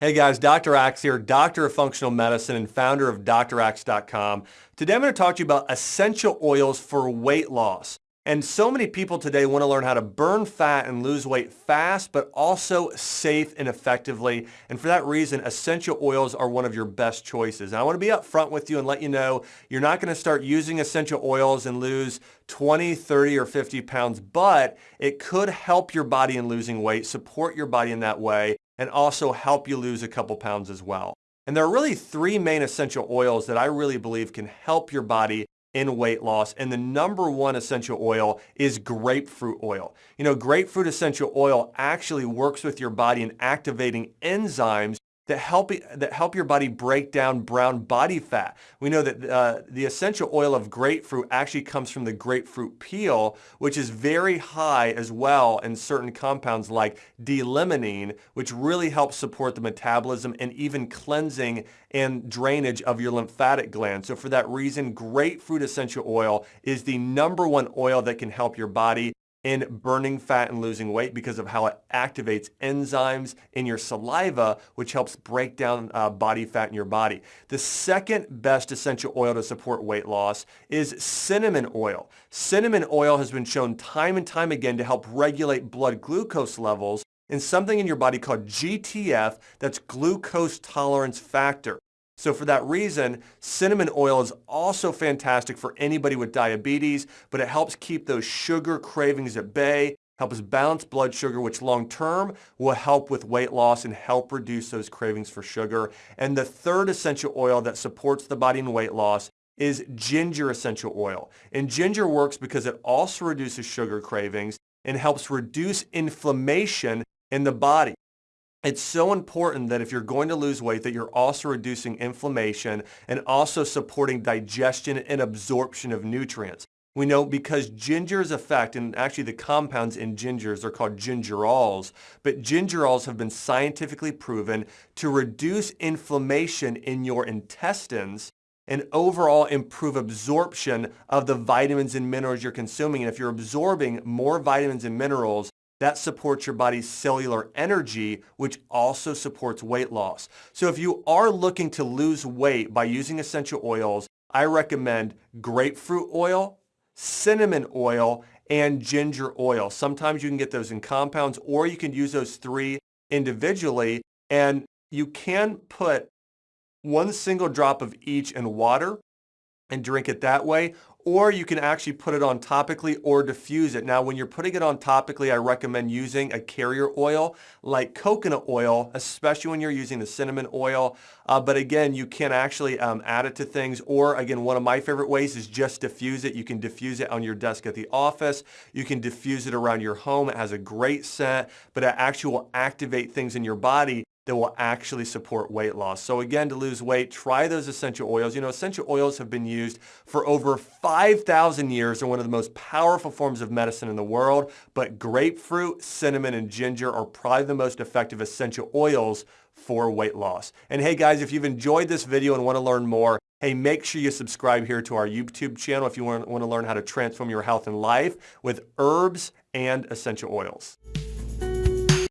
Hey guys, Dr. Axe here, doctor of functional medicine and founder of draxe.com. Today I'm going to talk to you about essential oils for weight loss. And so many people today want to learn how to burn fat and lose weight fast, but also safe and effectively. And for that reason, essential oils are one of your best choices. And I want to be upfront with you and let you know you're not going to start using essential oils and lose 20, 30, or 50 pounds, but it could help your body in losing weight, support your body in that way, and also help you lose a couple pounds as well. And there are really three main essential oils that I really believe can help your body in weight loss. And the number one essential oil is grapefruit oil. You know, grapefruit essential oil actually works with your body in activating enzymes that help, that help your body break down brown body fat. We know that uh, the essential oil of grapefruit actually comes from the grapefruit peel, which is very high as well in certain compounds like D-limonene, which really helps support the metabolism and even cleansing and drainage of your lymphatic glands. So for that reason, grapefruit essential oil is the number one oil that can help your body in burning fat and losing weight because of how it activates enzymes in your saliva, which helps break down uh, body fat in your body. The second best essential oil to support weight loss is cinnamon oil. Cinnamon oil has been shown time and time again to help regulate blood glucose levels in something in your body called GTF, that's glucose tolerance factor. So for that reason, cinnamon oil is also fantastic for anybody with diabetes, but it helps keep those sugar cravings at bay, helps balance blood sugar, which long term will help with weight loss and help reduce those cravings for sugar. And the third essential oil that supports the body in weight loss is ginger essential oil. And ginger works because it also reduces sugar cravings and helps reduce inflammation in the body. It's so important that if you're going to lose weight that you're also reducing inflammation and also supporting digestion and absorption of nutrients. We know because ginger's effect, and actually the compounds in gingers are called gingerols, but gingerols have been scientifically proven to reduce inflammation in your intestines and overall improve absorption of the vitamins and minerals you're consuming. And if you're absorbing more vitamins and minerals, that supports your body's cellular energy, which also supports weight loss. So if you are looking to lose weight by using essential oils, I recommend grapefruit oil, cinnamon oil, and ginger oil. Sometimes you can get those in compounds or you can use those three individually and you can put one single drop of each in water and drink it that way or you can actually put it on topically or diffuse it. Now, when you're putting it on topically, I recommend using a carrier oil like coconut oil, especially when you're using the cinnamon oil. Uh, but again, you can actually um, add it to things. Or again, one of my favorite ways is just diffuse it. You can diffuse it on your desk at the office. You can diffuse it around your home. It has a great scent, but it actually will activate things in your body that will actually support weight loss. So again, to lose weight, try those essential oils. You know, essential oils have been used for over 5,000 years. They're one of the most powerful forms of medicine in the world, but grapefruit, cinnamon, and ginger are probably the most effective essential oils for weight loss. And hey guys, if you've enjoyed this video and want to learn more, hey, make sure you subscribe here to our YouTube channel if you want to learn how to transform your health and life with herbs and essential oils.